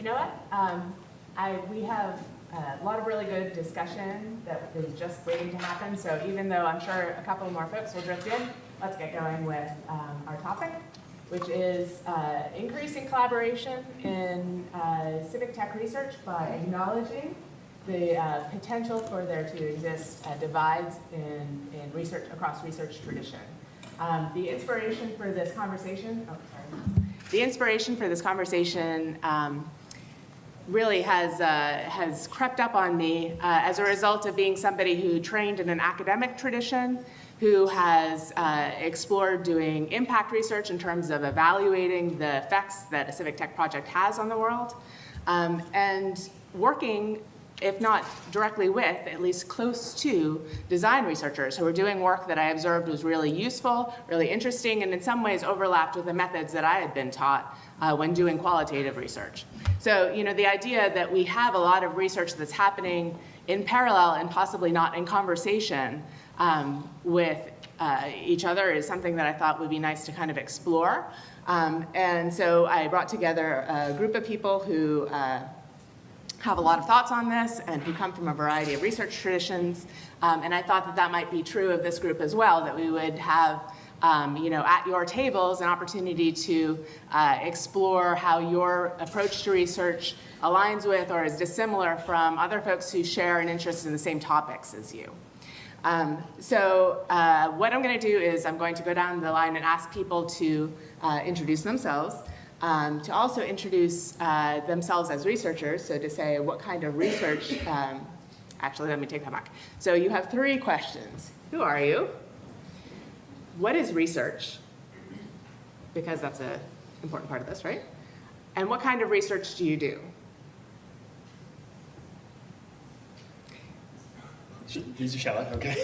You know what? Um, I, we have a lot of really good discussion that is just waiting to happen. So even though I'm sure a couple more folks will drift in, let's get going with um, our topic, which is uh, increasing collaboration in uh, civic tech research by acknowledging the uh, potential for there to exist uh, divides in, in research across research tradition. Um, the inspiration for this conversation, oh, sorry. The inspiration for this conversation um, really has, uh, has crept up on me uh, as a result of being somebody who trained in an academic tradition, who has uh, explored doing impact research in terms of evaluating the effects that a civic tech project has on the world, um, and working if not directly with, at least close to design researchers who were doing work that I observed was really useful, really interesting, and in some ways overlapped with the methods that I had been taught uh, when doing qualitative research. So, you know, the idea that we have a lot of research that's happening in parallel and possibly not in conversation um, with uh, each other is something that I thought would be nice to kind of explore. Um, and so I brought together a group of people who uh, have a lot of thoughts on this and who come from a variety of research traditions. Um, and I thought that that might be true of this group as well, that we would have um, you know, at your tables an opportunity to uh, explore how your approach to research aligns with or is dissimilar from other folks who share an interest in the same topics as you. Um, so uh, what I'm going to do is I'm going to go down the line and ask people to uh, introduce themselves um, to also introduce uh, themselves as researchers, so to say what kind of research, um, actually let me take that back. So you have three questions. Who are you? What is research? Because that's an important part of this, right? And what kind of research do you do? These are Shella, okay.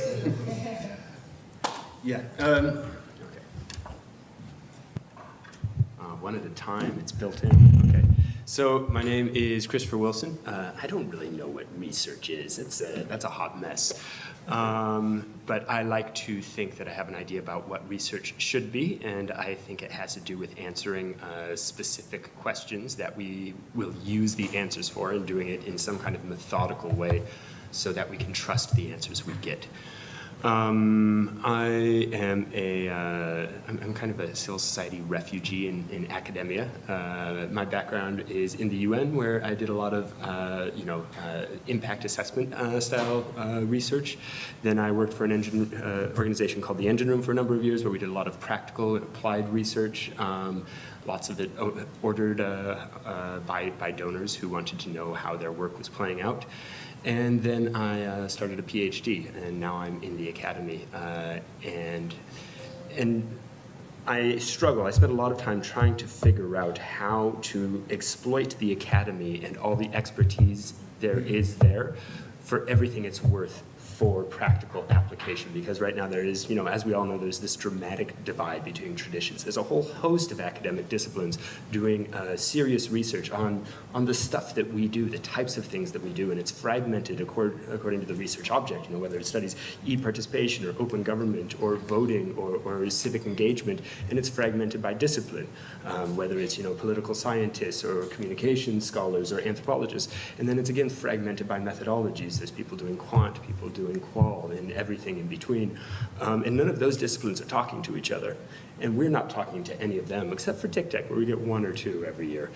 yeah. Um, one at a time. It's built in. So my name is Christopher Wilson. Uh, I don't really know what research is. It's a, that's a hot mess. Um, but I like to think that I have an idea about what research should be, and I think it has to do with answering uh, specific questions that we will use the answers for and doing it in some kind of methodical way so that we can trust the answers we get. Um, I am a, uh, I'm, kind of a civil society refugee in, in academia. Uh, my background is in the UN where I did a lot of, uh, you know, uh, impact assessment uh, style uh, research. Then I worked for an NGO organization called the Engine Room for a number of years where we did a lot of practical and applied research. Um, lots of it ordered by, by donors who wanted to know how their work was playing out. And then I uh, started a PhD, and now I'm in the academy. Uh, and, and I struggle. I spend a lot of time trying to figure out how to exploit the academy and all the expertise there is there for everything it's worth for practical application because right now there is, you know, as we all know, there's this dramatic divide between traditions. There's a whole host of academic disciplines doing uh, serious research on, on the stuff that we do, the types of things that we do, and it's fragmented accord, according to the research object, you know, whether it studies e-participation or open government or voting or, or civic engagement, and it's fragmented by discipline, um, whether it's, you know, political scientists or communication scholars or anthropologists, and then it's again fragmented by methodologies. There's people doing quant, people doing qual and everything in between. Um, and none of those disciplines are talking to each other. And we're not talking to any of them, except for TICTeC, where we get one or two every year.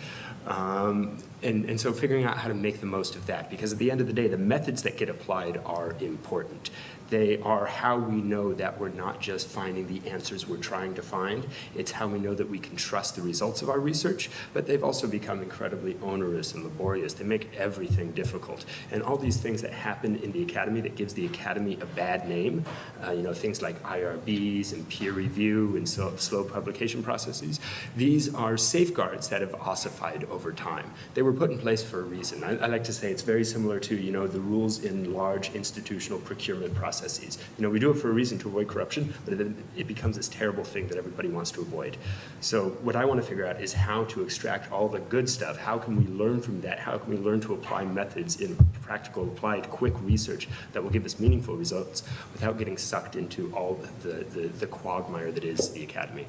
Um, and, and so figuring out how to make the most of that, because at the end of the day, the methods that get applied are important. They are how we know that we're not just finding the answers we're trying to find. It's how we know that we can trust the results of our research, but they've also become incredibly onerous and laborious. They make everything difficult. And all these things that happen in the academy that gives the academy a bad name, uh, you know, things like IRBs and peer review and so, slow publication processes, these are safeguards that have ossified over time. They were put in place for a reason. I, I like to say it's very similar to, you know, the rules in large institutional procurement processes processes. You know, we do it for a reason to avoid corruption, but then it becomes this terrible thing that everybody wants to avoid. So what I want to figure out is how to extract all the good stuff. How can we learn from that? How can we learn to apply methods in practical, applied, quick research that will give us meaningful results without getting sucked into all the, the, the quagmire that is the academy.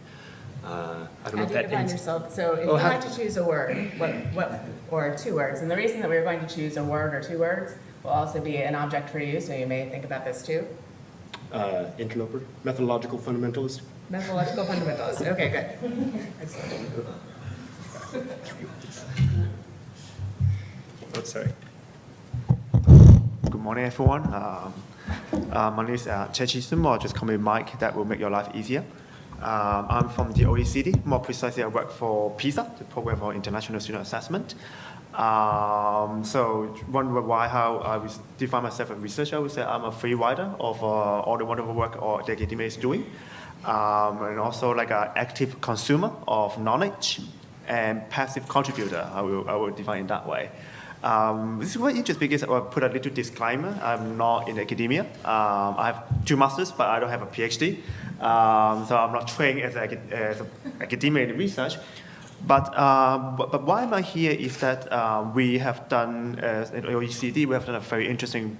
Uh, I don't know if that ends. yourself? So if Oh, you had to choose a word, what, what, or two words, and the reason that we're going to choose a word or two words will also be an object for you, so you may think about this too. Uh, interloper, methodological fundamentalist. Methodological fundamentalist, Okay, good. Excellent. Oh, sorry. Good morning, everyone. Um, uh, my name is uh, Chechi Sumo, or just call me Mike. That will make your life easier. Um, I'm from the OECD. More precisely, I work for PISA, the Program for International Student Assessment. Um, so, wonder why how I define myself as a researcher. I would say I'm a free rider of uh, all the wonderful work all the academia is doing, um, and also like an active consumer of knowledge and passive contributor. I will, I will define it that way. Um, this is quite interesting because I put a little disclaimer. I'm not in academia. Um, I have two masters, but I don't have a PhD. Um, so I'm not trained as an as a academia in research. But, um, but, why am I here is that um, we have done, uh, at OECD, we have done a very interesting,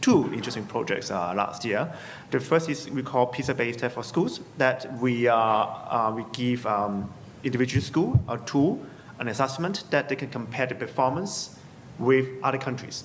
two interesting projects uh, last year. The first is we call PISA-based test for schools, that we, uh, uh, we give um, individual school a tool, an assessment that they can compare the performance with other countries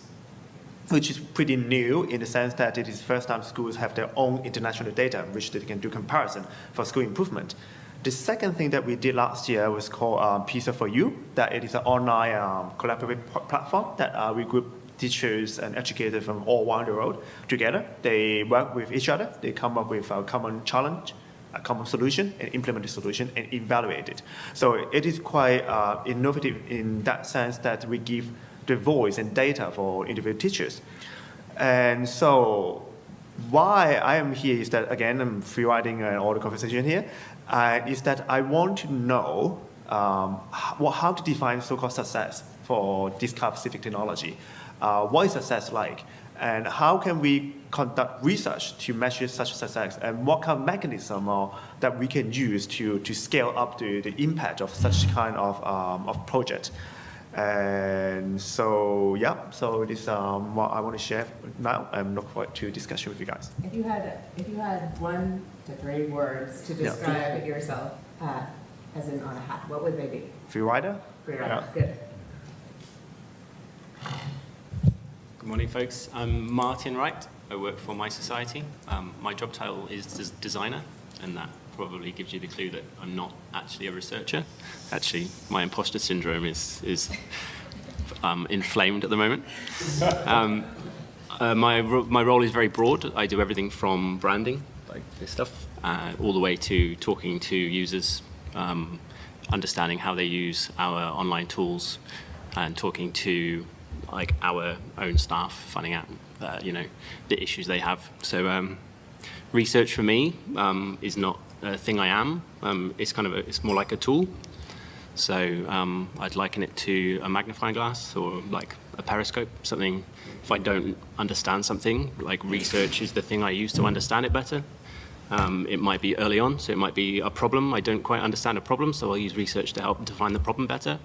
which is pretty new in the sense that it is first time schools have their own international data, which they can do comparison for school improvement. The second thing that we did last year was called um, PISA4U, that it is an online um, collaborative platform that uh, we group teachers and educators from all around the world together. They work with each other, they come up with a common challenge, a common solution, and implement the solution and evaluate it. So it is quite uh, innovative in that sense that we give the voice and data for individual teachers. And so why I am here is that, again, I'm free writing uh, all the conversation here, uh, is that I want to know um, how, to define so-called success for this kind of specific technology. Uh, what is success like? And how can we conduct research to measure such success? And what kind of mechanism uh, that we can use to, to scale up the, the impact of such kind of, um, of project? And so, yeah, so this is um, what I want to share now. I'm looking forward to discussion with you guys. If you had, if you had one to three words to Yeah. describe yourself, uh, as in on a hat, what would they be? Free rider? Free your Yeah. Good. Good morning, folks. I'm Martin Wright. I work for mySociety. Um, my job title is des- designer, and that probably gives you the clue that I'm not actually a researcher. Actually, my imposter syndrome is, is um, inflamed at the moment. Um, uh, my, ro- my role is very broad. I do everything from branding, like this stuff, uh, all the way to talking to users, um, understanding how they use our online tools, and talking to like our own staff, finding out uh, you know the issues they have. So um, research for me um, is not a thing I am. Um, it's kind of a, it's more like a tool. So um, I'd liken it to a magnifying glass or like a periscope, something, if I don't understand something, like research is the thing I use to understand it better. Um, it might be early on, so it might be a problem. I don't quite understand a problem, so I'll use research to help define the problem better.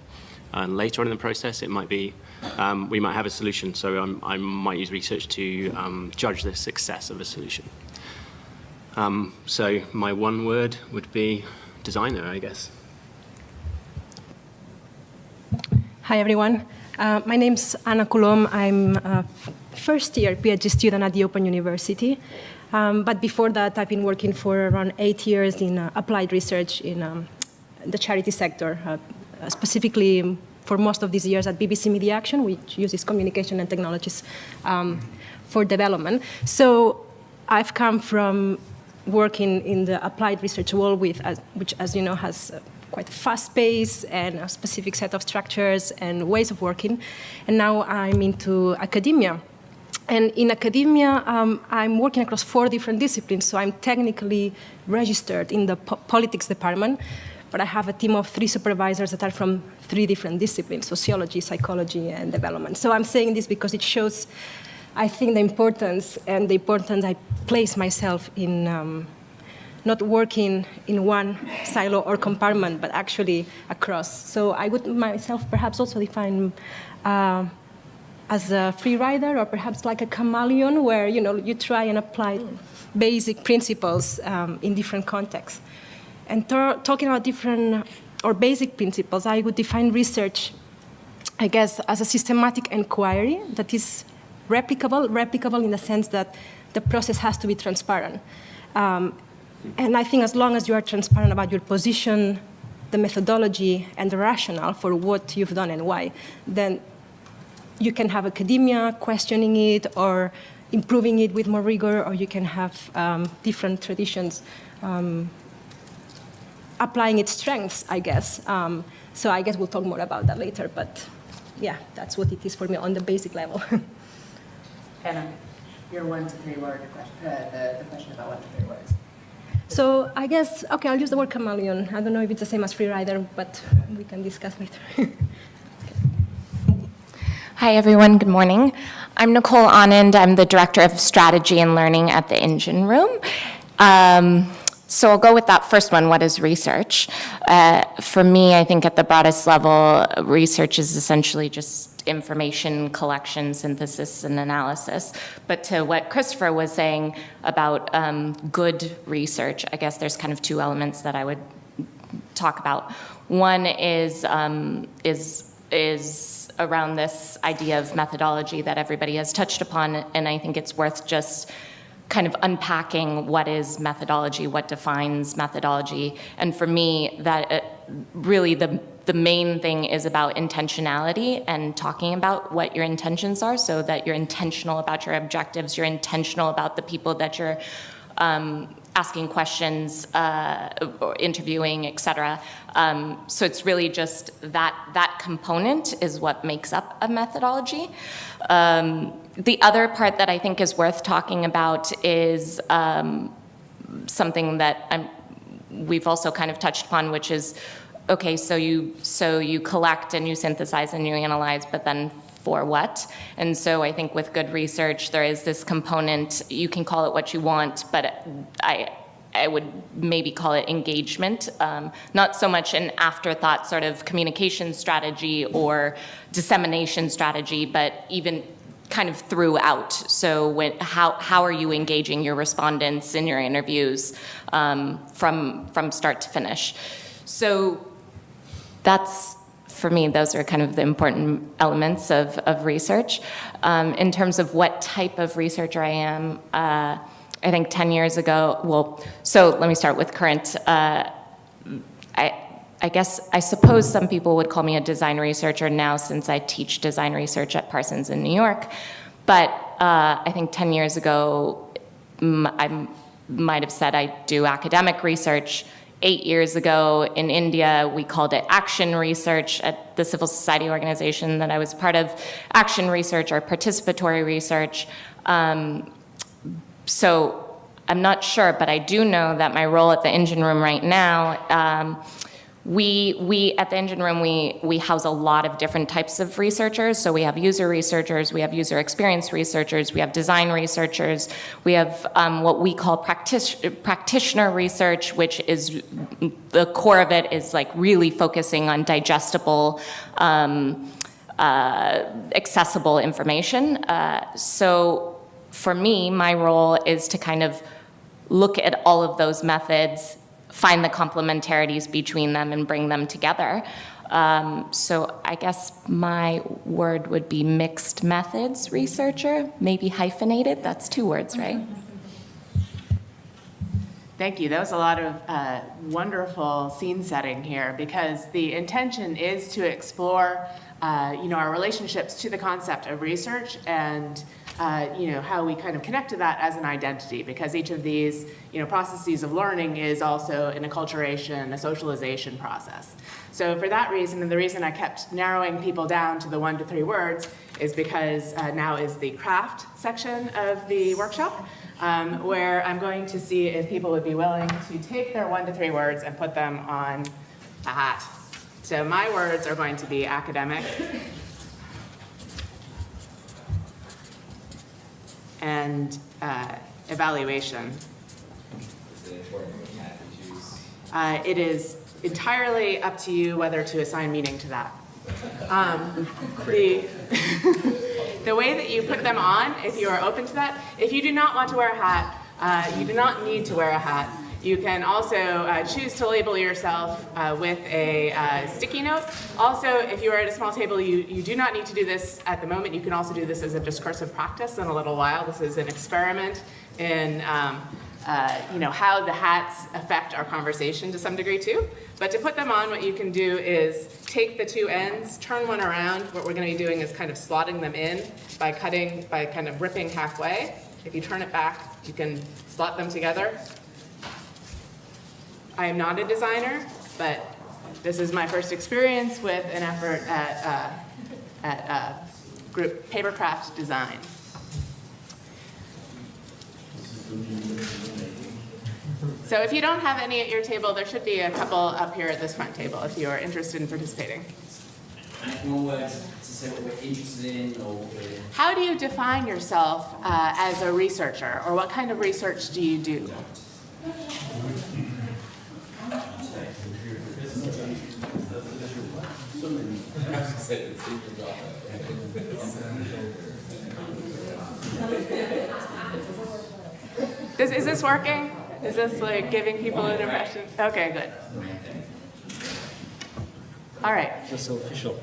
And later on in the process, it might be, um, we might have a solution, so um, I might use research to um, judge the success of a solution. Um, so my one word would be designer, I guess. Hi, everyone. Uh, my name's Anna Colom. I'm a first year PhD student at the Open University. Um, but before that, I've been working for around eight years in uh, applied research in um, the charity sector, uh, specifically for most of these years at BBC Media Action, which uses communication and technologies um, for development. So I've come from working in the applied research world, with, uh, which, as you know, has uh, quite a fast pace and a specific set of structures and ways of working. And now I'm into academia. And in academia, um, I'm working across four different disciplines. So I'm technically registered in the po- politics department, but I have a team of three supervisors that are from three different disciplines sociology, psychology, and development. So I'm saying this because it shows, I think, the importance and the importance I place myself in. Um, not working in one silo or compartment, but actually across. So I would myself perhaps also define uh, as a free rider, or perhaps like a chameleon, where you know you try and apply basic principles um, in different contexts. And talking about different or basic principles, I would define research, I guess, as a systematic inquiry that is replicable, replicable in the sense that the process has to be transparent. Um, and I think as long as you are transparent about your position, the methodology, and the rationale for what you've done and why, then you can have academia questioning it or improving it with more rigor, or you can have um, different traditions um, applying its strengths, I guess. Um, so I guess we'll talk more about that later, but yeah, that's what it is for me on the basic level. Hannah, your one to three word question, uh, the, the question about one to three words. so I guess, okay, I'll use the word chameleon. I don't know if it's the same as free rider, but we can discuss later. Hi, everyone. Good morning. I'm Nicole Anand. I'm the Director of Strategy and Learning at the Engine Room. Um, so I'll go with that first one. What is research? Uh, for me, I think at the broadest level, research is essentially just information collection, synthesis, and analysis. But to what Christopher was saying about um, good research, I guess there's kind of two elements that I would talk about. One is um, is is around this idea of methodology that everybody has touched upon, and I think it's worth just kind of unpacking what is methodology, what defines methodology, and for me, that uh, really the the main thing is about intentionality and talking about what your intentions are, so that you're intentional about your objectives, you're intentional about the people that you're um, asking questions, uh, interviewing, et cetera. Um, so it's really just that, that component is what makes up a methodology. Um, the other part that I think is worth talking about is um, something that I'm, we've also kind of touched upon, which is, okay, so you, so you collect and you synthesize and you analyze, but then for what. And so I think with good research, there is this component, you can call it what you want, but I, I would maybe call it engagement, um, not so much an afterthought sort of communication strategy or dissemination strategy, but even kind of throughout. So when, how, how are you engaging your respondents in your interviews um, from, from start to finish? So that's for me, those are kind of the important elements of, of research. Um, in terms of what type of researcher I am, uh, I think 10 years ago, well, so let me start with current. Uh, I, I guess, I suppose some people would call me a design researcher now since I teach design research at Parsons in New York. But uh, I think 10 years ago, I might have said I do academic research eight years ago in India, we called it action research at the civil society organization that I was part of, action research or participatory research. Um, so I'm not sure, but I do know that my role at the engine room right now, um, we, we at the engine room, we, we house a lot of different types of researchers. So we have user researchers, we have user experience researchers, we have design researchers, we have um, what we call practice, practitioner research, which is the core of it is like really focusing on digestible, um, uh, accessible information. Uh, so for me, my role is to kind of look at all of those methods find the complementarities between them and bring them together. Um, so I guess my word would be mixed methods researcher, maybe hyphenated. That's two words, right? Thank you. That was a lot of uh, wonderful scene setting here because the intention is to explore, uh, you know, our relationships to the concept of research and uh, you know, how we kind of connect to that as an identity because each of these, you know, processes of learning is also an acculturation, a socialization process. So for that reason, and the reason I kept narrowing people down to the one to three words is because uh, now is the craft section of the workshop, um, where I'm going to see if people would be willing to take their one to three words and put them on a hat. So my words are going to be academic, and uh, evaluation. Uh, it is entirely up to you whether to assign meaning to that. Um, the, the way that you put them on, if you are open to that, if you do not want to wear a hat, uh, you do not need to wear a hat. You can also uh, choose to label yourself uh, with a uh, sticky note. Also, if you are at a small table, you, you do not need to do this at the moment. You can also do this as a discursive practice in a little while. This is an experiment in um, uh, you know, how the hats affect our conversation to some degree too. But to put them on, what you can do is take the two ends, turn one around. What we're going to be doing is kind of slotting them in by cutting, by kind of ripping halfway. If you turn it back, you can slot them together. I am not a designer, but this is my first experience with an effort at, uh, at uh, group papercraft design. So if you don't have any at your table, there should be a couple up here at this front table if you are interested in participating. How do you define yourself uh, as a researcher, or what kind of research do you do? Is, is this working? Is this like giving people an impression? Okay, good. All right. so official.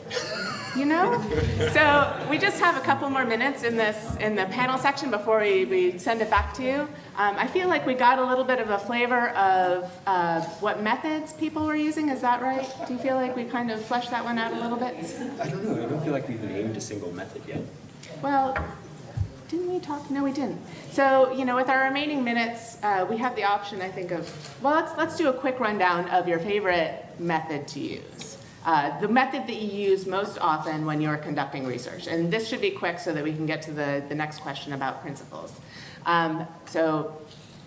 You know? So we just have a couple more minutes in this, in the panel section before we, we send it back to you. Um, I feel like we got a little bit of a flavor of uh, what methods people were using, is that right? Do you feel like we kind of fleshed that one out a little bit? I don't know, I don't feel like we've named a single method yet. Well, didn't we talk? No, we didn't. So, you know, with our remaining minutes, uh, we have the option, I think, of, well, let's, let's do a quick rundown of your favorite method to use. Uh, the method that you use most often when you're conducting research. And this should be quick so that we can get to the, the next question about principles. Um, so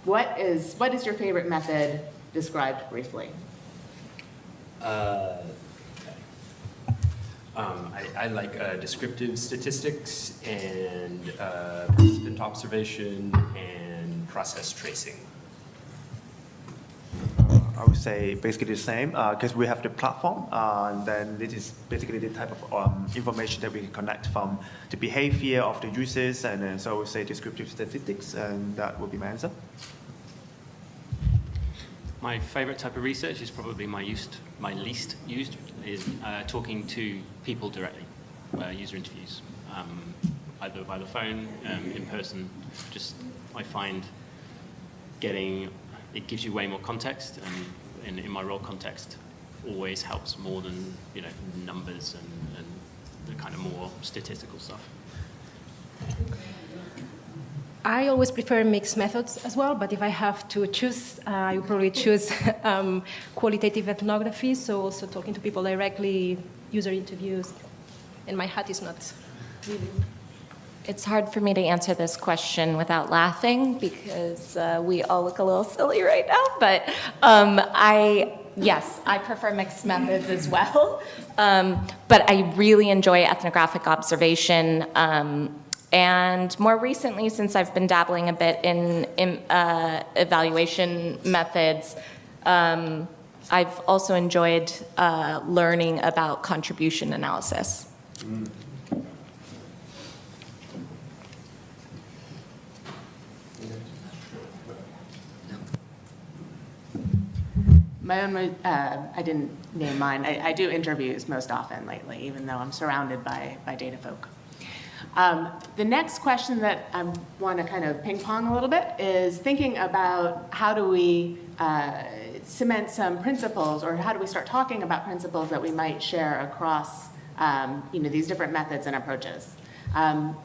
what is, what is your favorite method described briefly? Uh, um, I, I like uh, descriptive statistics and uh, participant observation and process tracing. I would say basically the same because we have the platform uh, and then this is basically the type of um, information that we can connect from the behavior of the users and so I would say descriptive statistics and that would be my answer. My favorite type of research is probably my used, my least used, is uh, talking to people directly, uh, user interviews, um, either by the phone, um, in person. Just I find getting it gives you way more context, and in, in my role context, always helps more than you know numbers and, and the kind of more statistical stuff. I always prefer mixed methods as well, but if I have to choose, uh, I would probably choose um, qualitative ethnography, so also talking to people directly, user interviews, and my hat is not really It's hard for me to answer this question without laughing because uh, we all look a little silly right now. But um, I, yes, I prefer mixed methods as well. Um, but I really enjoy ethnographic observation. Um, and more recently, since I've been dabbling a bit in, in uh, evaluation methods, um, I've also enjoyed uh, learning about contribution analysis. My own, uh, I didn't name mine. I, I, do interviews most often lately, even though I'm surrounded by, by data folk. Um, the next question that I want to kind of ping pong a little bit is thinking about how do we uh, cement some principles or how do we start talking about principles that we might share across um, you know, these different methods and approaches. Um,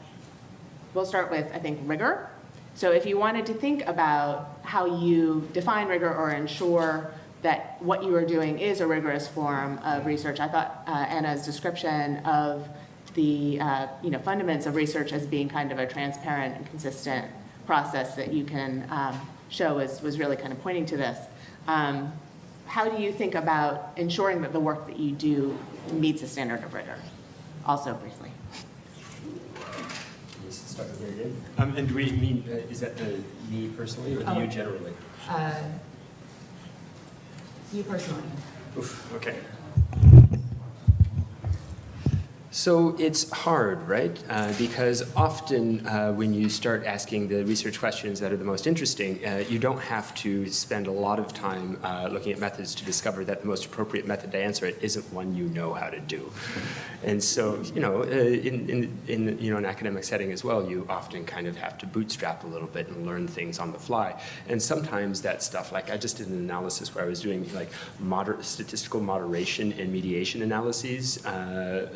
we'll start with, I think, rigor. So if you wanted to think about how you define rigor or ensure that what you are doing is a rigorous form of research. I thought uh, Anna's description of the uh, you know fundaments of research as being kind of a transparent and consistent process that you can um, show was, was really kind of pointing to this. Um, how do you think about ensuring that the work that you do meets a standard of rigor? Also briefly. Start with me again. Um, and do we mean, uh, is that the me personally or the Oh. you generally? Uh, you personally. Oof, okay. So it's hard, right? Uh, because often uh, when you start asking the research questions that are the most interesting, uh, you don't have to spend a lot of time uh, looking at methods to discover that the most appropriate method to answer it isn't one you know how to do. And so, you know, uh, in, in, in you know, an academic setting as well, you often kind of have to bootstrap a little bit and learn things on the fly. And sometimes that stuff, like I just did an analysis where I was doing like moder statistical moderation and mediation analyses uh,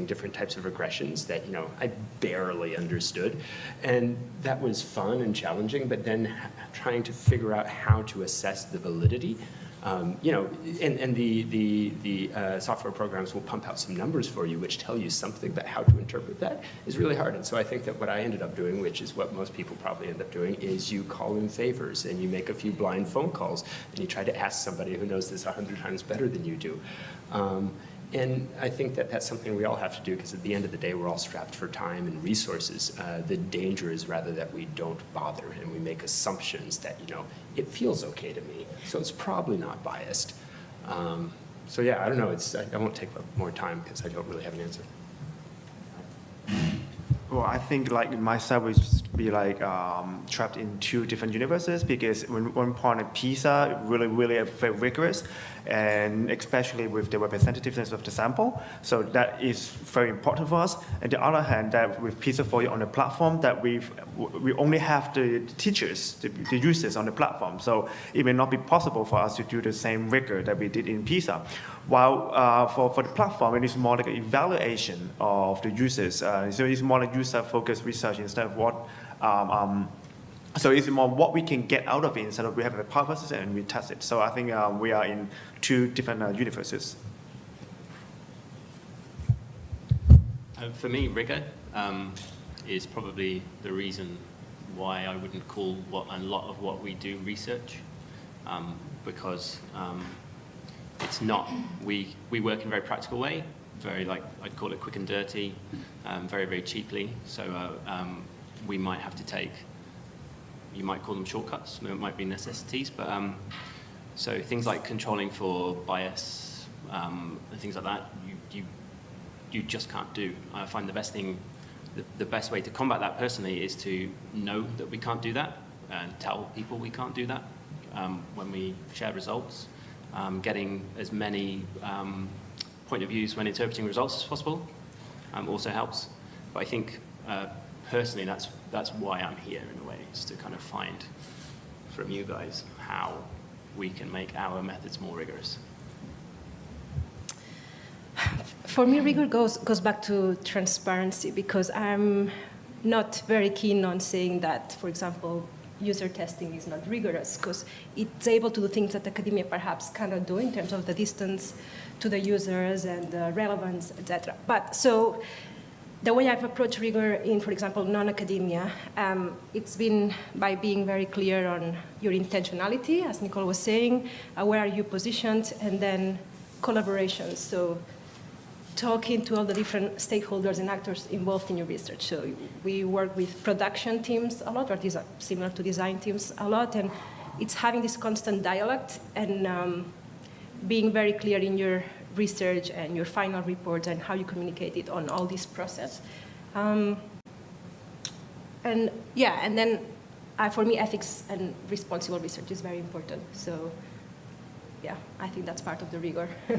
using different types of regressions that, you know, I barely understood. And that was fun and challenging, but then trying to figure out how to assess the validity um, you know, and, and the, the, the uh, software programs will pump out some numbers for you which tell you something, but how to interpret that is really hard. And so I think that what I ended up doing, which is what most people probably end up doing, is you call in favors and you make a few blind phone calls and you try to ask somebody who knows this a hundred times better than you do. Um, and I think that that's something we all have to do because at the end of the day, we're all strapped for time and resources. Uh, the danger is rather that we don't bother and we make assumptions that, you know, it feels okay to me, so it's probably not biased. Um, so yeah, I don't know, it's, I, I won't take more time because I don't really have an answer. Well, I think like myself would be like um, trapped in two different universes because when one part of PISA really, really rigorous, and especially with the representativeness of the sample. So that is very important for us. And the other hand, that with PISA4U on the platform, that we we only have the teachers, the, the users on the platform. So it may not be possible for us to do the same rigor that we did in PISA. While uh, for, for the platform, it is more like an evaluation of the users. Uh, so it's more like user-focused research instead of what um, um, so it's more what we can get out of it instead of we have a hypothesis and we test it. So I think um, we are in two different uh, universes. Uh, for me, rigor um, is probably the reason why I wouldn't call what a lot of what we do research, um, because um, it's not. We we work in a very practical way, very like I'd call it quick and dirty, um, very very cheaply. So uh, um, we might have to take you might call them shortcuts, it might be necessities, but um, so things like controlling for bias um, and things like that, you, you, you just can't do. I find the best thing, the, the best way to combat that personally is to know that we can't do that and tell people we can't do that um, when we share results. Um, getting as many um, point of views when interpreting results as possible um, also helps. But I think uh, personally that's, that's why I'm here in a way is to kind of find from you guys how we can make our methods more rigorous. For me, rigor goes, goes back to transparency because I'm not very keen on saying that, for example, user testing is not rigorous because it's able to do things that academia perhaps cannot do in terms of the distance to the users and the relevance, etc. But so the way I've approached rigor in, for example, non-academia, um, it's been by being very clear on your intentionality, as Nicole was saying, uh, where are you positioned, and then collaboration. So talking to all the different stakeholders and actors involved in your research. So we work with production teams a lot, or these are similar to design teams a lot, and it's having this constant dialogue and um, being very clear in your research and your final report and how you communicate it on all this process. Um, and yeah, and then uh, for me, ethics and responsible research is very important. So yeah, I think that's part of the rigor.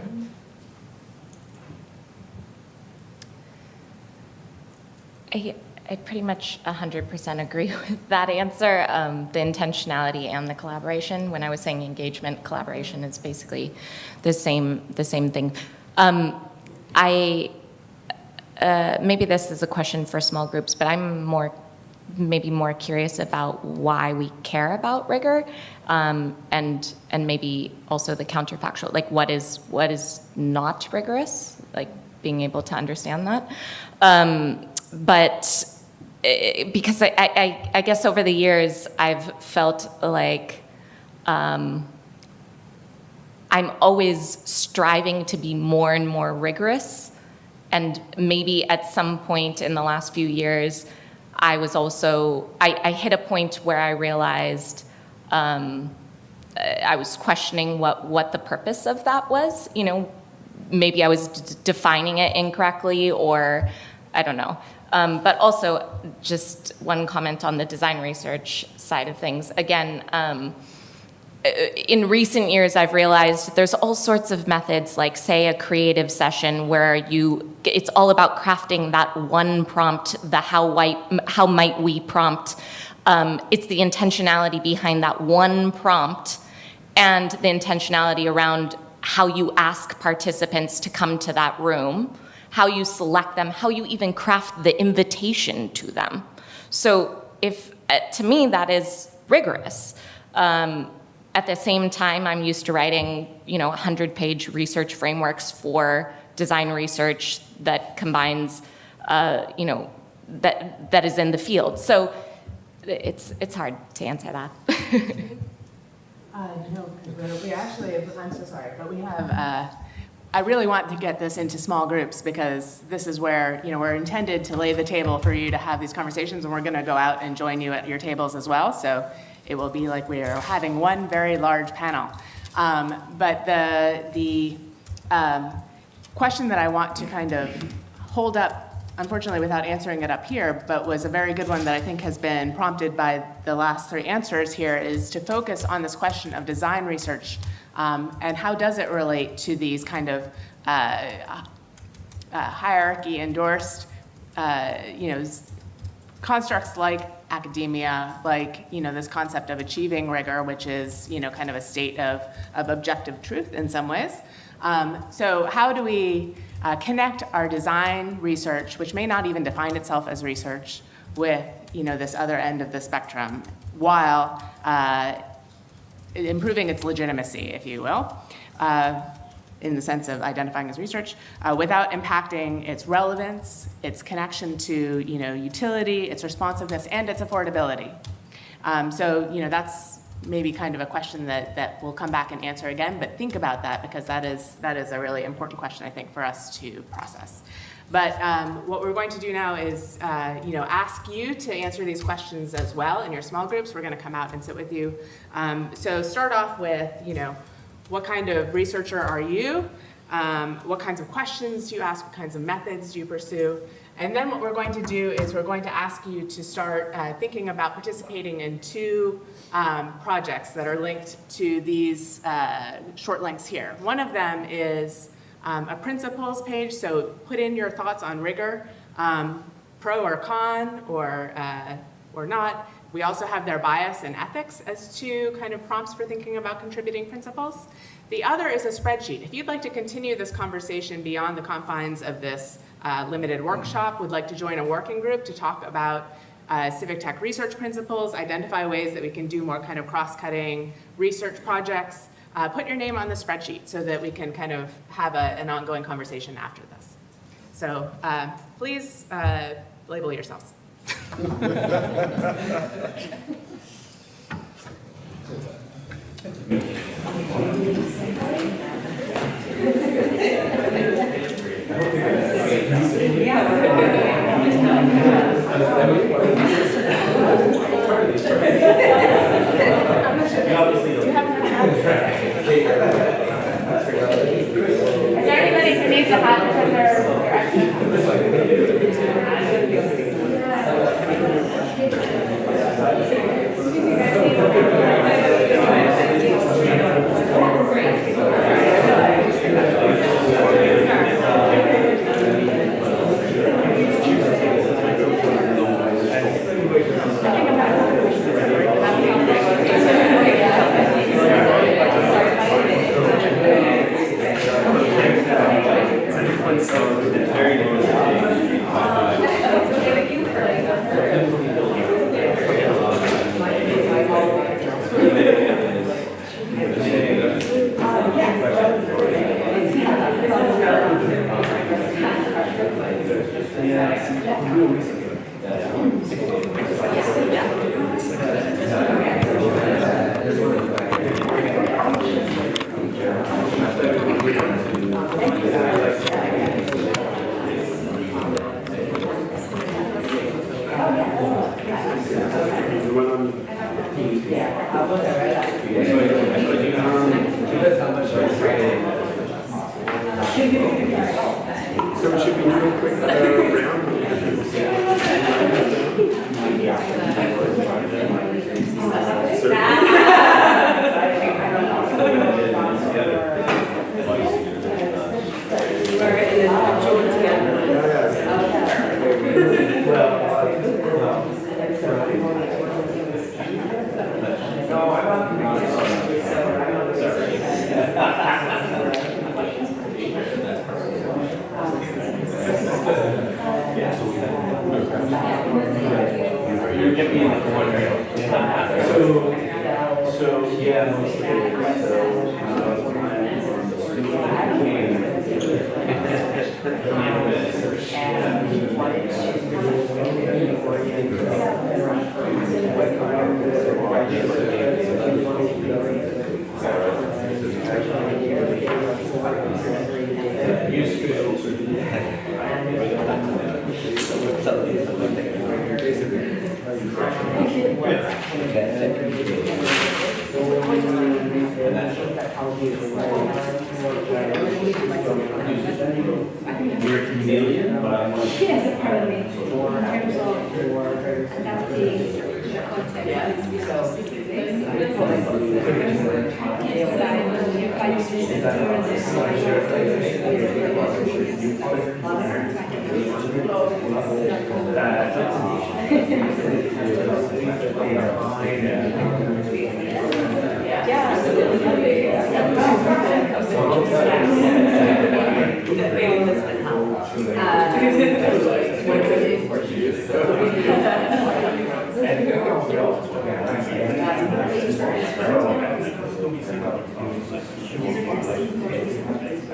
I, I pretty much 100% agree with that answer. Um, the intentionality and the collaboration. When I was saying engagement, collaboration is basically the same, the same thing. Um, I, uh, maybe this is a question for small groups, but I'm more, maybe more curious about why we care about rigor, um, and and maybe also the counterfactual, like what is what is not rigorous, like being able to understand that. Um, but because I, I, I, guess over the years I've felt like um, I'm always striving to be more and more rigorous. And maybe at some point in the last few years, I was also, I, I hit a point where I realized um, I was questioning what, what the purpose of that was. You know, maybe I was defining it incorrectly or I don't know. Um, but also, just one comment on the design research side of things. Again, um, in recent years, I've realized there's all sorts of methods, like say a creative session where you, it's all about crafting that one prompt, the how, white, how might we prompt. Um, it's the intentionality behind that one prompt and the intentionality around how you ask participants to come to that room, how you select them, how you even craft the invitation to them. So if, uh, to me, that is rigorous. Um, at the same time, I'm used to writing, you know, 100-page research frameworks for design research that combines, uh, you know, that that is in the field. So it's it's hard to answer that. Uh, no, we actually, I'm so sorry, but we have, uh, I really want to get this into small groups because this is where, you know, we're intended to lay the table for you to have these conversations and we're going to go out and join you at your tables as well. So it will be like we are having one very large panel. Um, but the, the um, question that I want to kind of hold up unfortunately without answering it up here, but was a very good one that I think has been prompted by the last three answers here is to focus on this question of design research um, and how does it relate to these kind of uh, uh, hierarchy endorsed, uh, you know, constructs like academia, like, you know, this concept of achieving rigor, which is, you know, kind of a state of, of objective truth in some ways. Um, so how do we uh, connect our design research, which may not even define itself as research, with you know, this other end of the spectrum, while uh, improving its legitimacy, if you will, uh, in the sense of identifying as research, uh, without impacting its relevance, its connection to you know, utility, its responsiveness, and its affordability. Um, so you know, that's maybe kind of a question that, that we'll come back and answer again, but think about that because that is, that is a really important question, I think, for us to process. But um, what we're going to do now is, uh, you know, ask you to answer these questions as well in your small groups. We're going to come out and sit with you. Um, so start off with, you know, what kind of researcher are you? Um, what kinds of questions do you ask? What kinds of methods do you pursue? And then what we're going to do is we're going to ask you to start uh, thinking about participating in two um, projects that are linked to these uh, short links here. One of them is um, a principles page, so put in your thoughts on rigor, um, pro or con or, uh, or not. We also have their bias and ethics as two kind of prompts for thinking about contributing principles. The other is a spreadsheet. If you'd like to continue this conversation beyond the confines of this uh, limited workshop, would like to join a working group to talk about uh, civic tech research principles, identify ways that we can do more kind of cross-cutting research projects, uh, put your name on the spreadsheet so that we can kind of have a, an ongoing conversation after this. So uh, please uh, label yourselves. Is there a hat because they're quick turnaround. Yes, Yeah.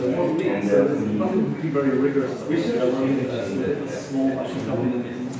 and uh, very rigorous. We should be a small box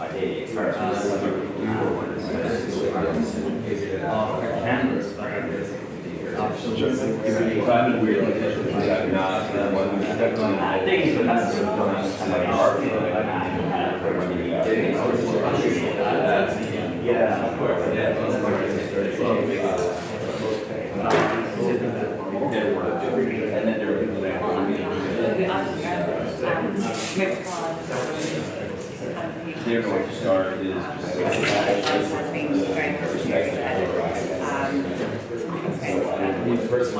I think Yeah, of course, And then They're going to start is Um,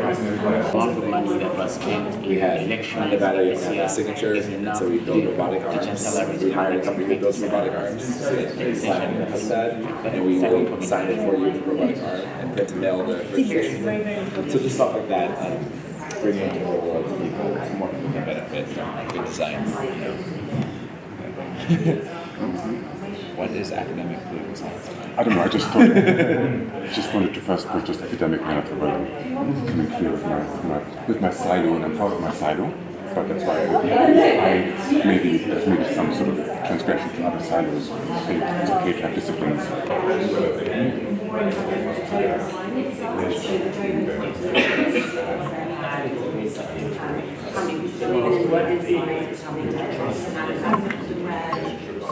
lot of money that was spent We had election Nevada, you this had year a signature, so we built robotic arms. We hired a company that builds robotic arms. They signed the HUD, and we will sign it for you with robotic arm and print and mail the registration. So just stuff like that, um, bringing it to the world to people, more people can benefit from good design. What is academic political science? I don't know, I just thought, just wanted to first put just academic matter where I'm coming clear with my, my, with my silo, and I'm proud of my silo, but that's why I, I maybe, there's maybe some sort of transgression to other silos. It's okay to have disciplines. more important to tell your line itself, it's very important to know how many people live in what is science, how many types, how many types of red,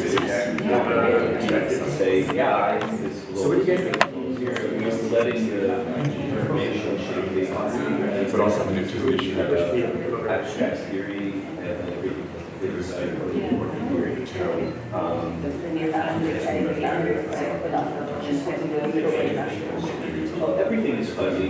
Say, yeah, I think this is a little. You're letting the information shape the. But also the new issue. Abstract theory and then there's like theory. Um, Well, everything is fuzzy.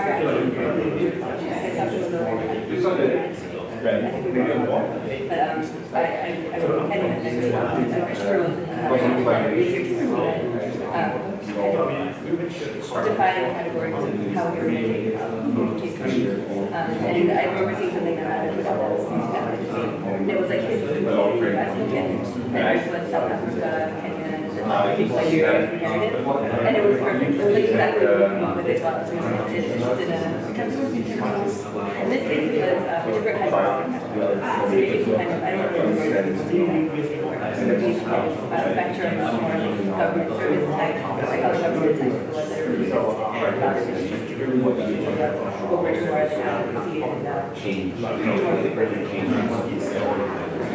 um, um, define categories of how we're um, communication. Um, and I remember seeing something about it was like, at, and I just South Africa, Kenya, and and it was perfect, it was like exactly what we want with it, so it's just in a, in this case, it was, uh, different types of, it's kind of, I don't remember where it's so these kind of, uh, spectrum of more government service type, like how the government type was, that really over to our advocacy and, uh,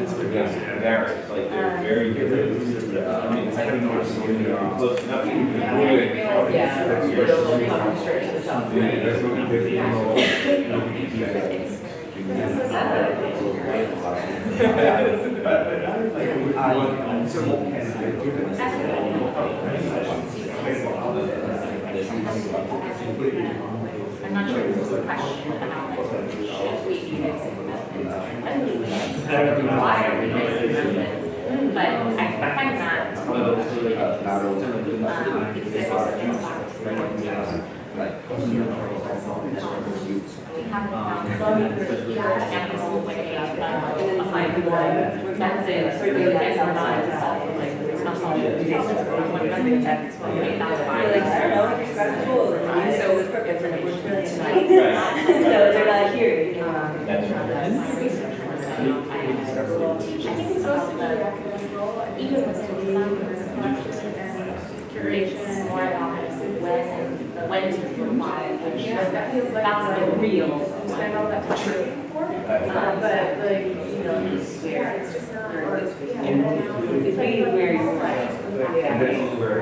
it's varies, like they're uh, very different. I mean, I think we're close enough. I'm not sure if this is a question about should we be mixing amendments? Why are we mixing amendments? But I find that. We haven't found the actual way of applying the law. That's it, so the guys are not to solve, like, it's not solving the case. What amendment text, what made that fine. Like, I don't know, it's got tools, and so it was perfect, and it was really. So they're not here, you know. I think it's supposed to be academic role, even with the design and curation, more about when, when to apply. That feels like that's the real. I know that's true. Uh, but like, you know, it's where it's just not. It's really where you're right. And this is where.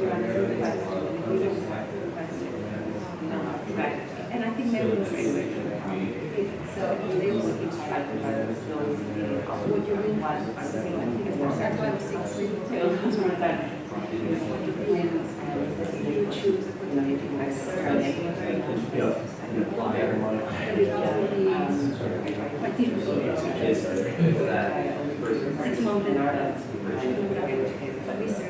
And I think maybe so they will keep track of what you really want. I think it's more. That's why I was saying three. That's what I'm saying. What you plan is you choose, you know, you can Quite difficult. Six months in order. Research.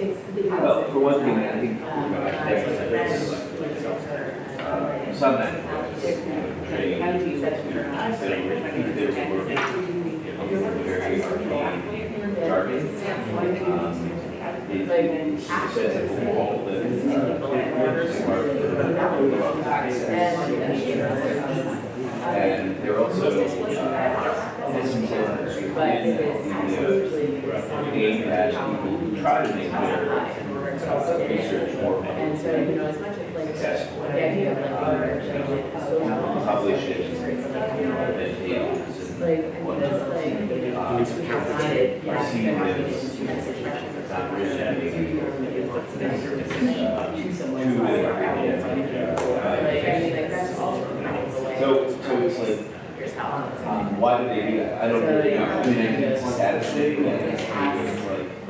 classes. Well, for one thing, I think, you know, uh, some that training, I think there's were very arcane jargon. Um, It it says that all the, uh, and they're also, uh, within the aim that people who try to make their uh, research more And so, you know, as much as like, successful. the idea of like, Publish it, and like, I mean, this like, uh, decided, yeah. see this not really Like, I mean, like, that's all. So, so it's like, um, why did they do that? I don't really know. I mean, I think it's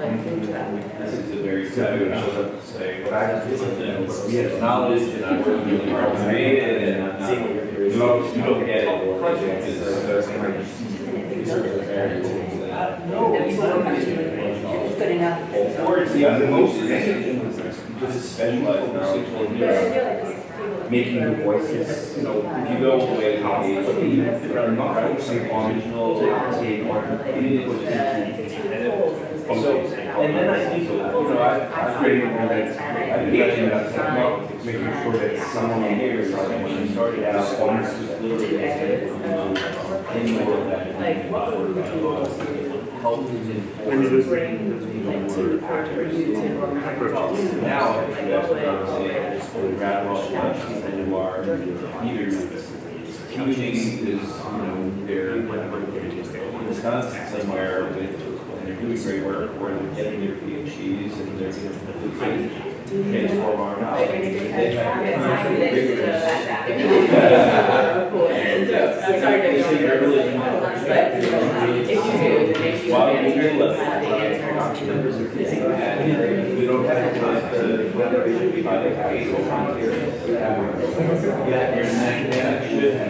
and it's like, this is a very good, shows up to say, what I just, we have knowledge and I'm working really hard to create it and I'm not, you don't, you don't get it. It's good enough. Or it's the other most, just specialized knowledge, like, you know, making the voices, you know, if you go all the way to the age, if they're not focusing on original, take one, you need to put it so, and then I think, you know, I, I created one that's, I did actually have to come making sure that someone here is like, when you started out, almost just literally, um, any word that, like, what would help now, if you guys are say, grab off lunch, and you are either commuting is, you know, they're in Wisconsin somewhere with, and they're doing great work, or they're getting their PhDs and they're, you know, twelve hour hours. They have While we do love we don't have time to, whether it should be by the case or volunteer. Yeah, you're an academic, should have,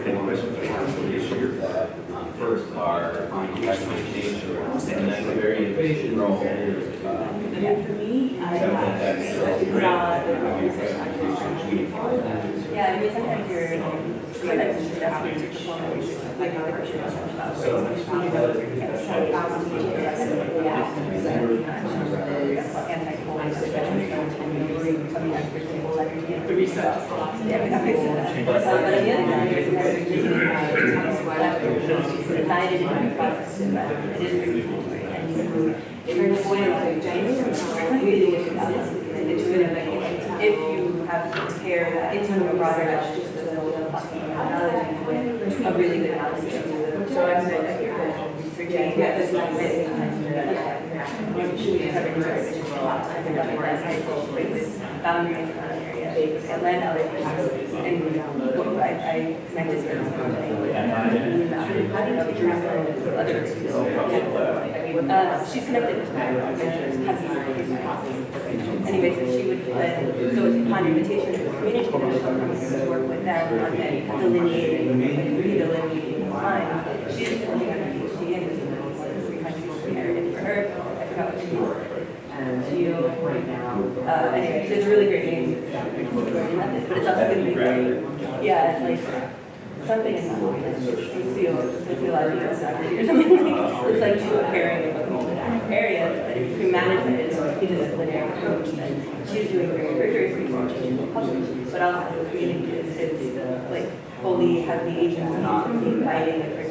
First are documentation, and then a very innovation role. Yeah, for me, I Yeah, I mean, sometimes you're, sometimes you're desperate to perform, like, a person The research. Yeah, that makes sense. But on the other hand, there's another decided in the process, but it is really cool. And you, if you're just going like James, really good about this, and it's really like, if you have to pair that into a broader, that's just a little analogy with a really good analysis. So I'm saying, I hear that. Yeah, this is like it. Should we have research a lot, I think that that's high school, with boundaries in that area. And then other things, and what I, I connected to uh, she's connected with my Anyway, so she would put, so it's upon invitation to the community, that she would work with them on then delineating, the line. She's looking at her PhD and it's three hundred narrative for her. I forgot what she was. And she, uh, anyway, so it's a really great name. But it's also going to be very, yeah, it's like, something is not socio, sociological or something. It's like two pairing of multiple areas, but if you manage it in a interdisciplinary approach, then she's doing very rigorous research and will publish, but also the community like fully has the agency to be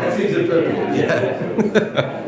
That seems appropriate. Yeah.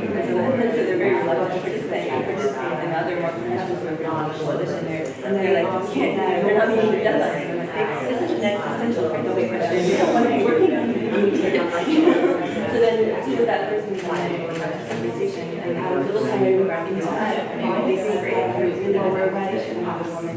they're very reluctant to say, participate in other more professionals who are beyond the coalition there. And they're like, you can't, they're not being deadlines. And I'm like, this is an existential kind of question. You don't want to be working on it. So then, with that person, we want to have a conversation and have a little time to wrap into that. I mean, they seem great. There's the organization, have a woman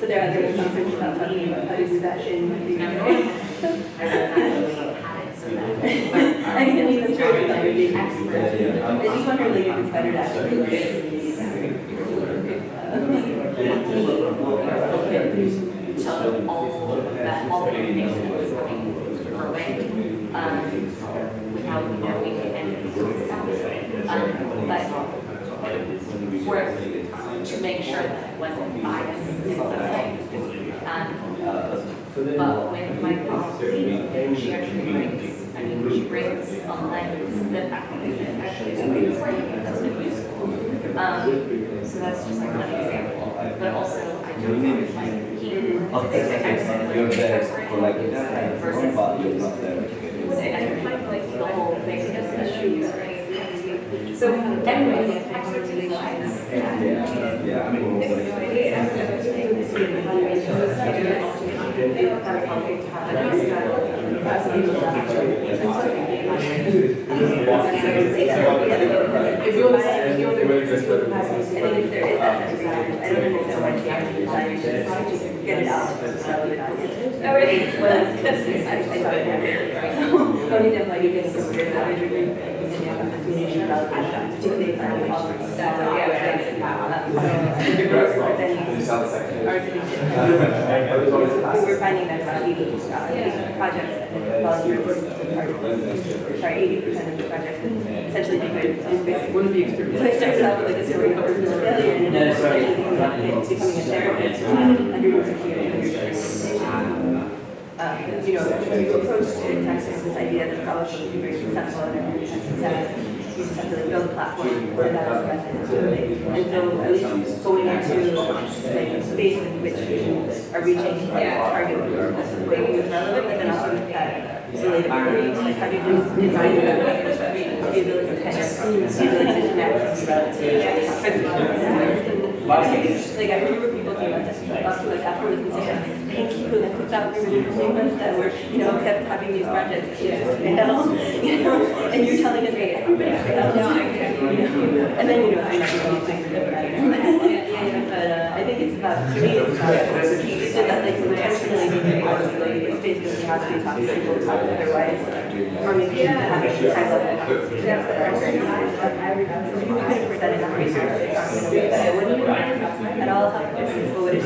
So there are other conference about talking about how to do that in. I mean, I mean, I'm sure it's like a big expert. I just wonder like if it's better to actually. So all of that, all the information was coming her way, um, without knowing any of these stuff. Um, but work to make sure that it wasn't biased Um, but with my policy, she actually brings, I mean, she brings a lens that actually is that's been useful. Um, so that's just like one example, but also I do think like. You're there for like. I find like the whole thing is the shoes, right? So anyway, expertise lies. Yeah, yeah, I mean, If you want to, if you want to. I think if there is that, I don't understand why she actually decided to get it out. Oh, really? Well, that's, I, I happened. Only then, like, you weird knowledge or information about that, particularly if I'm involved. So, We were finding that about eighty uh, projects that volunteers, sorry, eighty percent of the projects essentially become, one of the experiences. So it starts out with like a story of personal failure and then it's becoming a therapist, under your um, you know, to approach to texting this idea that scholarship should be very successful and that you to like build a platform that. And so going into like in which you are reaching target the you relevant, but then also that like how do you that the the. Like I remember people doing that, us afterwards and saying, thank you, and I put out cool ones that were, you know, kept having these projects that just fail, you know, and you're telling us, hey, everybody you know, and then, you know, I know different. But uh, I think it's about, to me, it's about, like, it's basically to people, or maybe have that You that at all people would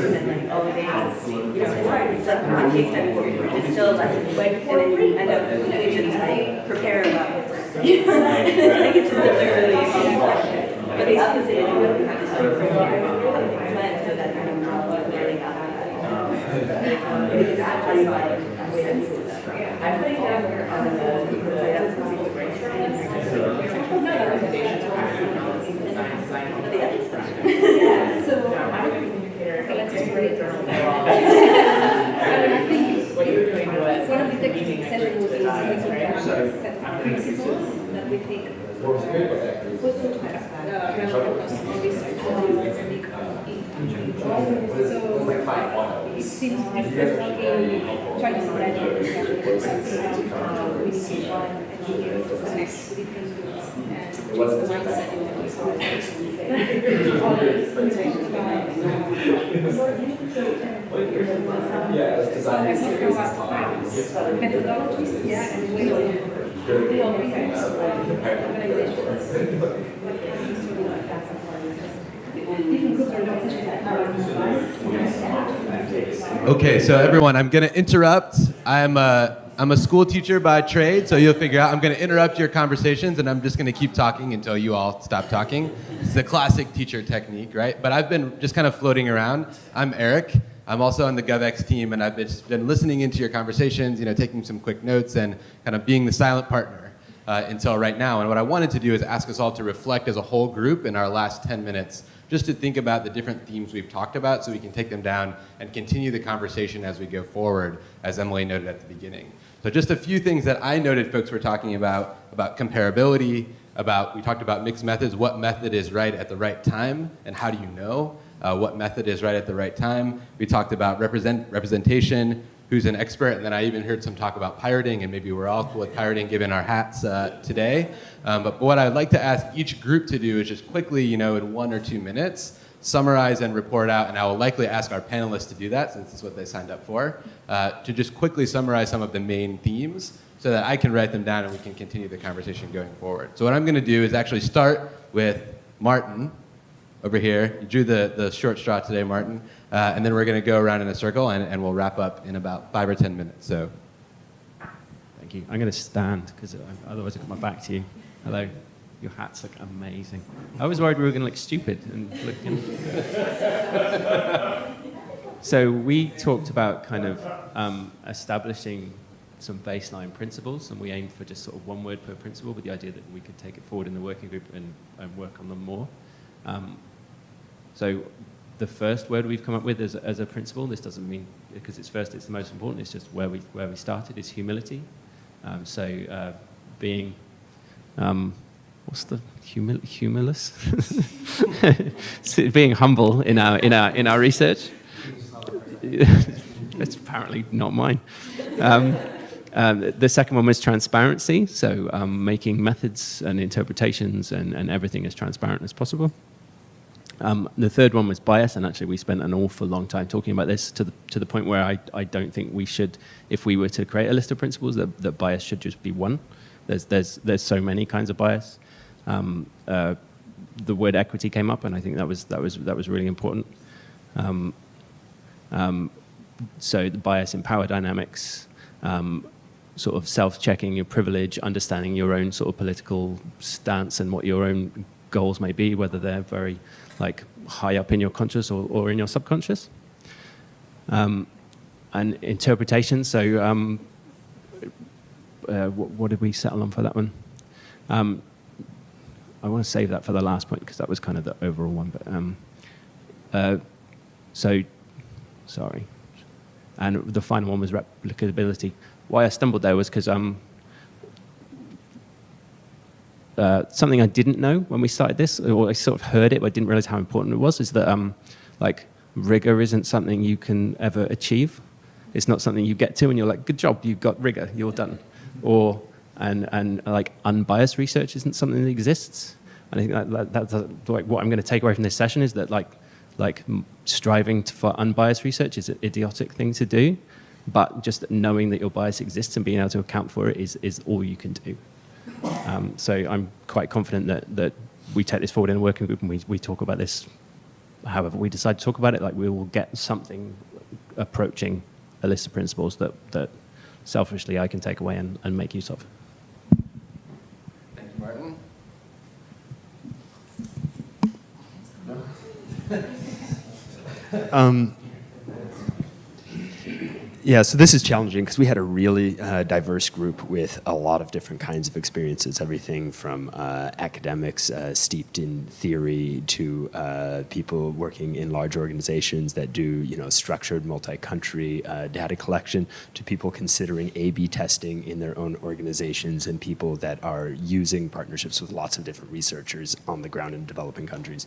have been like, oh, they, you know, it's hard, it's like a case study where it's still a lesson, and then you end up, you just like prepare about, you know, it's like it's still really a But the opposite is you really have to start from here, plan so that you're not learning out. It's actually like, um, I'm putting down here on Yeah, so I'm a communicator, so let's just write journal. I think what you were doing was. One of the techniques essentially was Design, using right? set principles that we think would suit relevant customer research and make it? Seems like we're talking, trying to spread the discussion, we see one and we give to connect to different groups and the mindset in the Methodologies, yeah, and ways Okay, so everyone, I'm going to interrupt. I'm a, I'm a school teacher by trade, so you'll figure out I'm going to interrupt your conversations and I'm just going to keep talking until you all stop talking. It's the classic teacher technique, right? But I've been just kind of floating around. I'm Eric. I'm also on the GovX team, and I've been listening into your conversations, you know, taking some quick notes and kind of being the silent partner uh, until right now. And what I wanted to do is ask us all to reflect as a whole group in our last 10 minutes just to think about the different themes we've talked about so we can take them down and continue the conversation as we go forward, as Emily noted at the beginning. So just a few things that I noted folks were talking about, about comparability, about, we talked about mixed methods, what method is right at the right time, and how do you know uh, what method is right at the right time. We talked about represent, representation, who's an expert, and then I even heard some talk about pirating, and maybe we're all cool with pirating given our hats uh, today. Um, but what I'd like to ask each group to do is just quickly, you know, in one or two minutes, summarize and report out, and I will likely ask our panelists to do that since it's what they signed up for, uh, to just quickly summarize some of the main themes so that I can write them down and we can continue the conversation going forward. So what I'm gonna do is actually start with Martin over here. You drew the, the short straw today, Martin. Uh, and then we're gonna go around in a circle and, and we'll wrap up in about five or 10 minutes, so. Thank you. I'm gonna stand because otherwise I've got my back to you. Hello. Your hats look amazing. I was worried we were going to look stupid and look. so we talked about kind of um, establishing some baseline principles, and we aimed for just sort of one word per principle, with the idea that we could take it forward in the working group and, and work on them more. Um, so the first word we've come up with as, as a principle, this doesn't mean because it's first, it's the most important. It's just where we where we started is humility. Um, so uh, being um, what's the humil humilus? being humble in our in our in our research. it's apparently not mine. Um, um, the second one was transparency, so um, making methods and interpretations and, and everything as transparent as possible. Um, the third one was bias, and actually we spent an awful long time talking about this to the, to the point where I, I don't think we should, if we were to create a list of principles, that, that bias should just be one. There's, there's, there's so many kinds of bias. Um, uh, the word equity came up, and I think that was, that was, that was really important. Um, um, so the bias in power dynamics, um, sort of self-checking your privilege, understanding your own sort of political stance and what your own goals may be, whether they're very like high up in your conscious or, or in your subconscious. Um, and interpretation, so um, uh, what, what, did we settle on for that one? Um, I want to save that for the last point because that was kind of the overall one. But um, uh, so, sorry. And the final one was replicability. Why I stumbled there was because um, uh, something I didn't know when we started this, or I sort of heard it, but I didn't realize how important it was, is that um, like rigor isn't something you can ever achieve. It's not something you get to and you're like, good job, you've got rigor, you're done. Or, and, and like unbiased research isn't something that exists. And I think that, that, that's like what I'm going to take away from this session is that like, like striving to, for unbiased research is an idiotic thing to do, but just knowing that your bias exists and being able to account for it is, is all you can do. Um, so I'm quite confident that, that we take this forward in a working group and we, we talk about this however we decide to talk about it, like we will get something approaching a list of principles that, that selfishly I can take away and, and make use of. Thank you, Martin. um, yeah, so this is challenging because we had a really uh, diverse group with a lot of different kinds of experiences, everything from uh, academics uh, steeped in theory to uh, people working in large organizations that do, you know, structured multi-country uh, data collection to people considering A-B testing in their own organizations and people that are using partnerships with lots of different researchers on the ground in developing countries.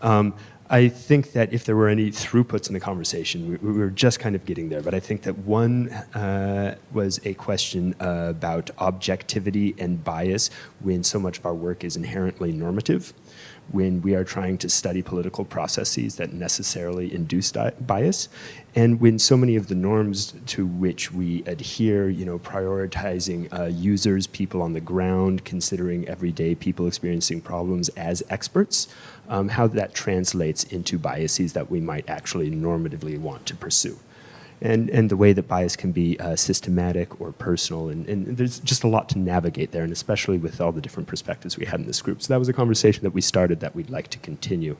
Um, I think that if there were any throughputs in the conversation, we, we were just kind of getting there. But I think that one uh, was a question about objectivity and bias when so much of our work is inherently normative, when we are trying to study political processes that necessarily induce bias, and when so many of the norms to which we adhere, you know, prioritizing uh, users, people on the ground, considering everyday people experiencing problems as experts, um, how that translates into biases that we might actually normatively want to pursue. And, and the way that bias can be uh, systematic or personal, and, and there's just a lot to navigate there, and especially with all the different perspectives we had in this group. So that was a conversation that we started that we'd like to continue.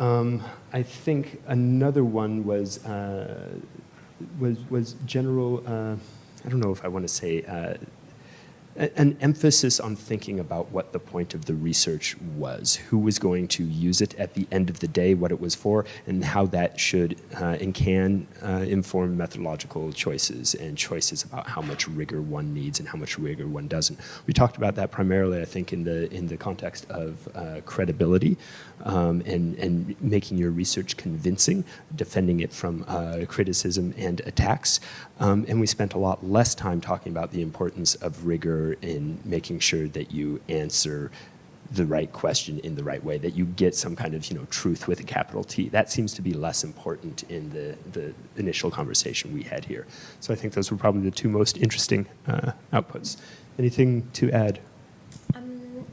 Um, I think another one was, uh, was, was general, uh, I don't know if I want to say uh, an emphasis on thinking about what the point of the research was, who was going to use it at the end of the day, what it was for, and how that should uh, and can uh, inform methodological choices and choices about how much rigor one needs and how much rigor one doesn't. We talked about that primarily, I think, in the in the context of uh, credibility um, and and making your research convincing, defending it from uh, criticism and attacks. Um, and we spent a lot less time talking about the importance of rigor in making sure that you answer the right question in the right way, that you get some kind of you know truth with a capital T. That seems to be less important in the, the initial conversation we had here. So I think those were probably the two most interesting uh, outputs. Anything to add?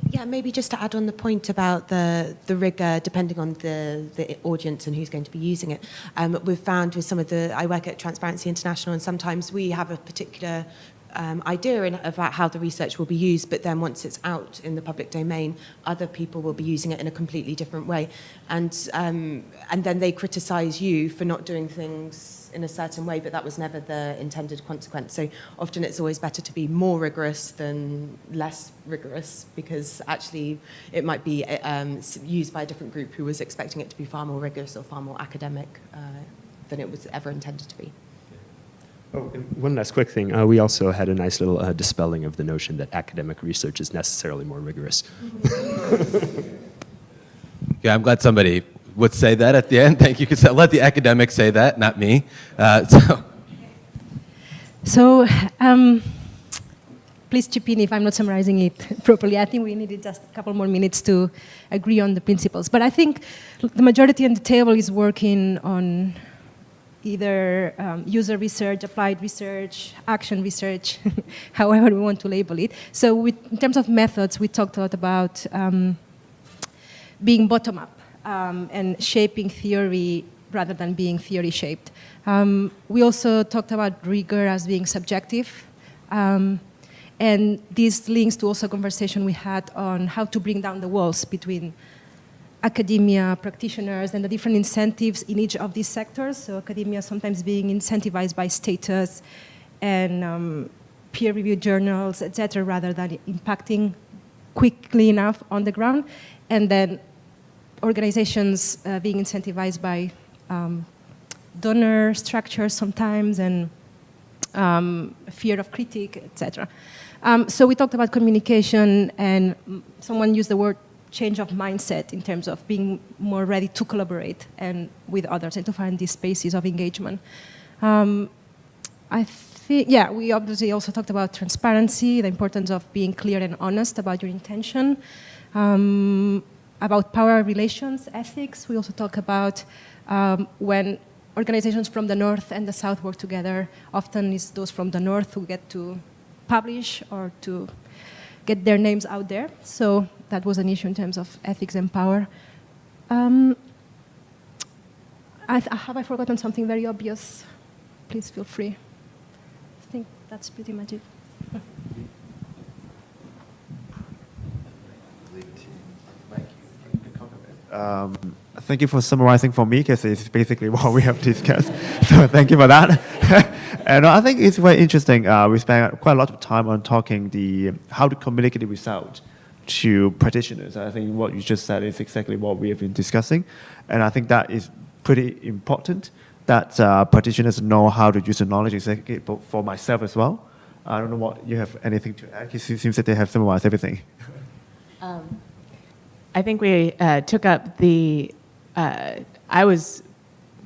Yeah, maybe just to add on the point about the, the rigor, depending on the, the audience and who's going to be using it. Um, we've found with some of the, I work at Transparency International, and sometimes we have a particular um, idea in, about how the research will be used, but then once it's out in the public domain, other people will be using it in a completely different way. And, um, and then they criticize you for not doing things in a certain way, but that was never the intended consequence. So often it's always better to be more rigorous than less rigorous because actually it might be um, used by a different group who was expecting it to be far more rigorous or far more academic uh, than it was ever intended to be. Oh, one last quick thing. Uh, we also had a nice little uh, dispelling of the notion that academic research is necessarily more rigorous. yeah, I'm glad somebody would say that at the end. Thank you. Because let the academics say that, not me. Uh, so, so um, please chip in if I'm not summarizing it properly. I think we needed just a couple more minutes to agree on the principles. But I think the majority on the table is working on either um, user research, applied research, action research, however we want to label it. So with, in terms of methods, we talked a lot about um, being bottom-up um, and shaping theory rather than being theory shaped. Um, we also talked about rigor as being subjective. Um, and this links to also a conversation we had on how to bring down the walls between academia, practitioners, and the different incentives in each of these sectors. So academia sometimes being incentivized by status and um, peer-reviewed journals, et cetera, rather than impacting quickly enough on the ground. And then organizations uh, being incentivized by um, donor structures sometimes and um, fear of critique, etc. Um, so we talked about communication and someone used the word change of mindset in terms of being more ready to collaborate and with others and to find these spaces of engagement. Um, I think, yeah, we obviously also talked about transparency, the importance of being clear and honest about your intention. Um, about power relations ethics. We also talk about um, when organizations from the north and the south work together, often it's those from the north who get to publish or to get their names out there. So that was an issue in terms of ethics and power. Um, I have I forgotten something very obvious? Please feel free. I think that's pretty much it. Um, thank you for summarizing for me, because it's basically what we have discussed. so thank you for that. and I think it's very interesting. Uh, we spent quite a lot of time on talking the how to communicate the result to practitioners. I think what you just said is exactly what we have been discussing. And I think that is pretty important that uh, practitioners know how to use the knowledge exactly for myself as well. I don't know what you have anything to add. It seems that they have summarized everything. Um, I think we uh, took up the uh, I was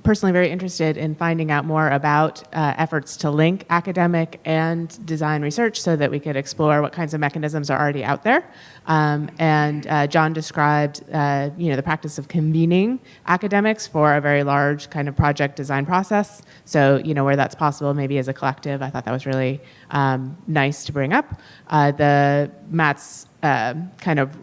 personally very interested in finding out more about uh, efforts to link academic and design research so that we could explore what kinds of mechanisms are already out there. Um, and uh, John described, uh, you know, the practice of convening academics for a very large kind of project design process. So, you know, where that's possible, maybe as a collective, I thought that was really um, nice to bring up. Uh, the Matt's uh, kind of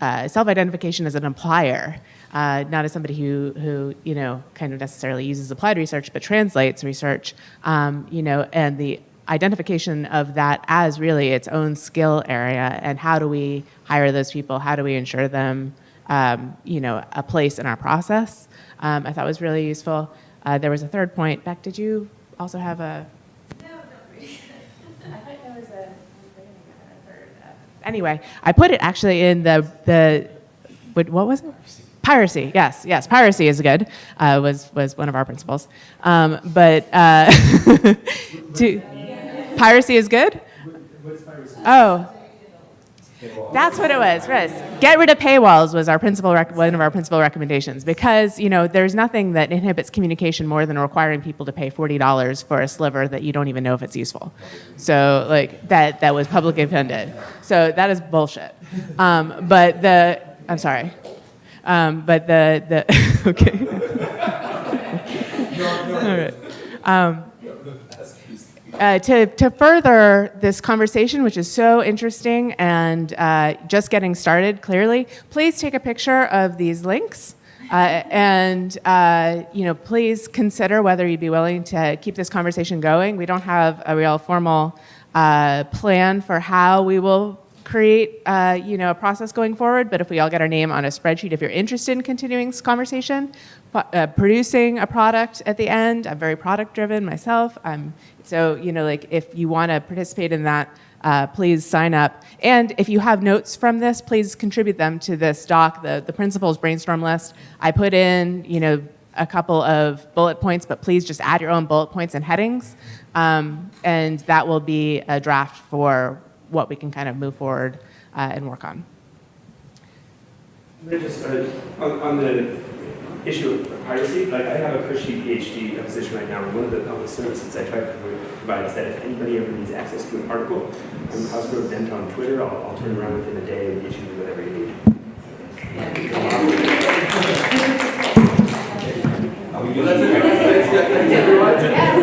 uh, self-identification as an applier uh, not as somebody who, who, you know, kind of necessarily uses applied research, but translates research, um, you know, and the identification of that as really its own skill area and how do we hire those people, how do we ensure them, um, you know, a place in our process, um, I thought was really useful. Uh, there was a third point. Beck, did you also have a? Anyway, I put it actually in the, the what, what was it? Piracy, yes, yes, piracy is good, uh, was, was one of our principles. Um, but uh, to, piracy is good? Oh, that's what it was. Get rid of paywalls was our principal one of our principal recommendations because, you know, there's nothing that inhibits communication more than requiring people to pay $40 for a sliver that you don't even know if it's useful. So like that, that was publicly funded. So that is bullshit. Um, but the, I'm sorry. Um, but the, the okay. All right. Um, uh, to, to further this conversation, which is so interesting and uh, just getting started clearly, please take a picture of these links. Uh, and uh, you know, please consider whether you'd be willing to keep this conversation going. We don't have a real formal uh, plan for how we will create uh, you know, a process going forward, but if we all get our name on a spreadsheet, if you're interested in continuing this conversation, uh, producing a product at the end, I'm very product driven myself. I'm, so, you know, like if you want to participate in that, uh, please sign up. And if you have notes from this, please contribute them to this doc, the, the principles brainstorm list. I put in, you know, a couple of bullet points, but please just add your own bullet points and headings. Um, and that will be a draft for what we can kind of move forward uh, and work on. Just uh, on, on, the issue of piracy, like I have a cushy PhD position right now, and one of the public services I try to provide is that if anybody ever needs access to an article, I'm Cosgrove Dent on Twitter, I'll, I'll turn around within a day and get you whatever you need.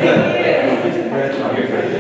Yeah.